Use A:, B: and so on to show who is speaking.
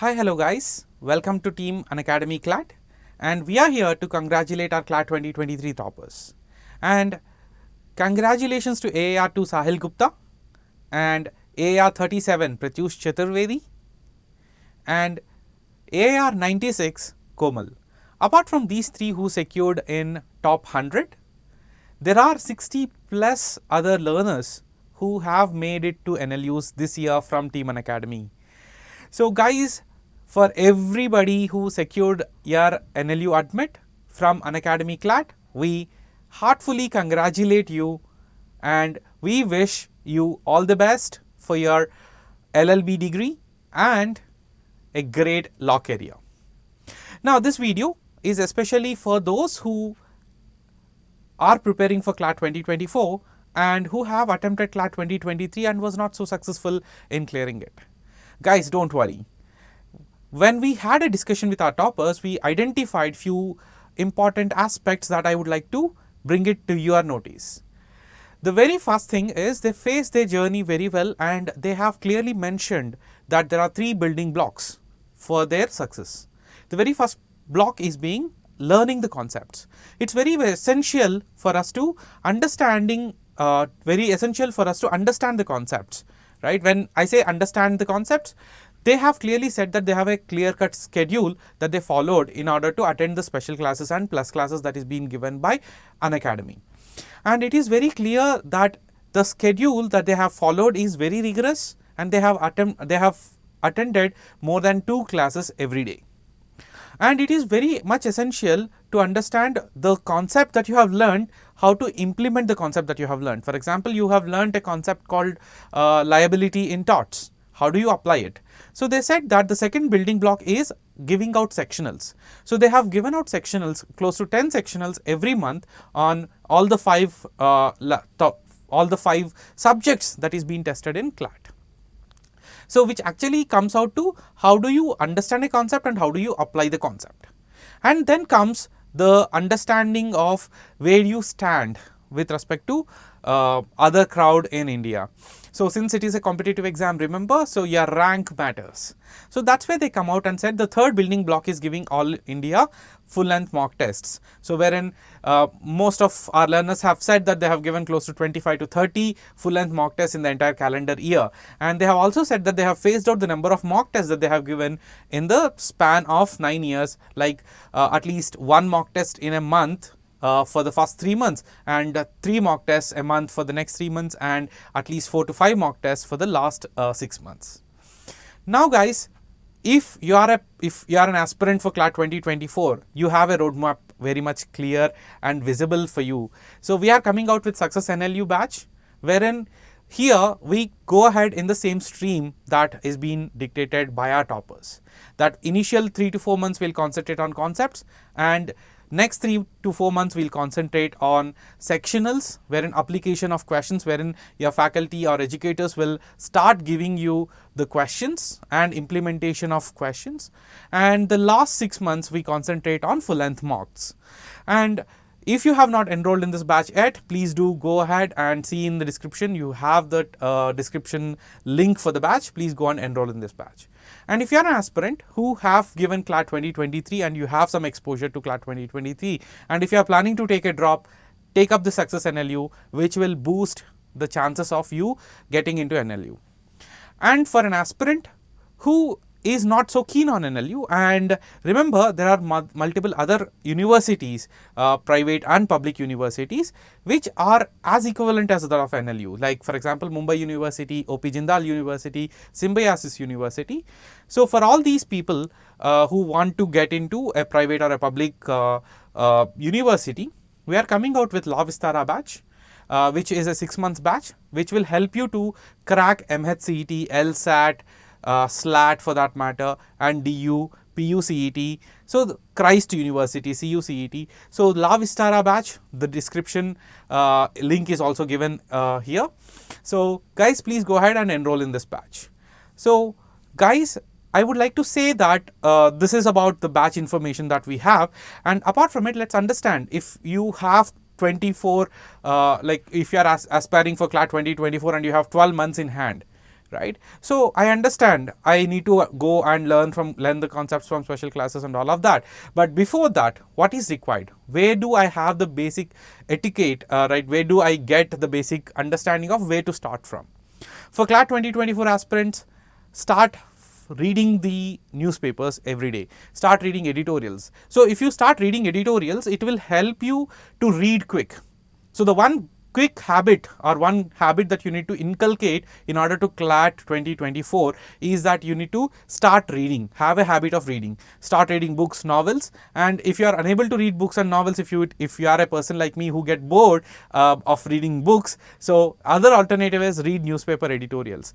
A: Hi, hello guys. Welcome to Team Unacademy CLAT and we are here to congratulate our CLAT 2023 toppers. And congratulations to AIR 2 Sahil Gupta and AIR 37 Pratyush Chaturvedi and AIR 96 Komal. Apart from these three who secured in top 100, there are 60 plus other learners who have made it to NLUs this year from Team Unacademy. So guys, for everybody who secured your NLU admit from Unacademy CLAT, we heartfully congratulate you and we wish you all the best for your LLB degree and a great law career. Now this video is especially for those who are preparing for CLAT 2024 and who have attempted CLAT 2023 and was not so successful in clearing it. Guys, don't worry. When we had a discussion with our toppers, we identified few important aspects that I would like to bring it to your notice. The very first thing is they face their journey very well and they have clearly mentioned that there are three building blocks for their success. The very first block is being learning the concepts. It's very, essential for us to understanding, uh, very essential for us to understand the concepts, right? When I say understand the concepts, they have clearly said that they have a clear cut schedule that they followed in order to attend the special classes and plus classes that is being given by Unacademy. And it is very clear that the schedule that they have followed is very rigorous and they have they have attended more than two classes every day and it is very much essential to understand the concept that you have learned how to implement the concept that you have learned. For example, you have learned a concept called uh, liability in torts. How do you apply it? So, they said that the second building block is giving out sectionals. So, they have given out sectionals close to 10 sectionals every month on all the five uh, all the five subjects that is being tested in CLAT. So, which actually comes out to how do you understand a concept and how do you apply the concept. And then comes the understanding of where you stand with respect to uh, other crowd in India. So, since it is a competitive exam remember, so your rank matters. So, that is where they come out and said the third building block is giving all India full length mock tests. So, wherein uh, most of our learners have said that they have given close to 25 to 30 full length mock tests in the entire calendar year. And they have also said that they have phased out the number of mock tests that they have given in the span of 9 years like uh, at least one mock test in a month uh, for the first 3 months and uh, 3 mock tests a month for the next 3 months and at least 4 to 5 mock tests for the last uh, 6 months. Now guys, if you are a if you are an aspirant for CLAT 2024, you have a roadmap very much clear and visible for you. So, we are coming out with Success NLU batch wherein here we go ahead in the same stream that is being dictated by our toppers. That initial 3 to 4 months we will concentrate on concepts and Next 3 to 4 months we will concentrate on sectionals wherein application of questions wherein your faculty or educators will start giving you the questions and implementation of questions and the last 6 months we concentrate on full length mocks. And if you have not enrolled in this batch yet, please do go ahead and see in the description. You have the uh, description link for the batch. Please go and enroll in this batch. And if you are an aspirant who have given CLAT 2023 and you have some exposure to CLAT 2023 and if you are planning to take a drop, take up the Success NLU which will boost the chances of you getting into NLU. And for an aspirant who is not so keen on NLU and remember there are multiple other universities, uh, private and public universities which are as equivalent as that of NLU like for example Mumbai University, OP Jindal University, Symbiosis University. So, for all these people uh, who want to get into a private or a public uh, uh university, we are coming out with Law Vistara batch uh, which is a 6 months batch which will help you to crack MHCET, LSAT, SLAT for that matter and DU, PUCET. So, Christ University, CUCET. So, La Vistara batch, the description uh, link is also given uh, here. So, guys please go ahead and enroll in this batch. So, guys I would like to say that uh, this is about the batch information that we have and apart from it let us understand if you have 24 uh, like if you are as aspiring for CLAT 2024 and you have 12 months in hand right? So i understand. I need to go and learn from learn the concepts from special classes and all of that. But before that what is required? Where do i have the basic etiquette uh, right? Where do i get the basic understanding of where to start from? For clat 2024 aspirants start reading the newspapers every day. Start reading editorials. So if you start reading editorials it will help you to read quick. So the one quick habit or one habit that you need to inculcate in order to CLAT 2024 is that you need to start reading, have a habit of reading, start reading books, novels and if you are unable to read books and novels, if you if you are a person like me who get bored uh, of reading books, so other alternative is read newspaper editorials.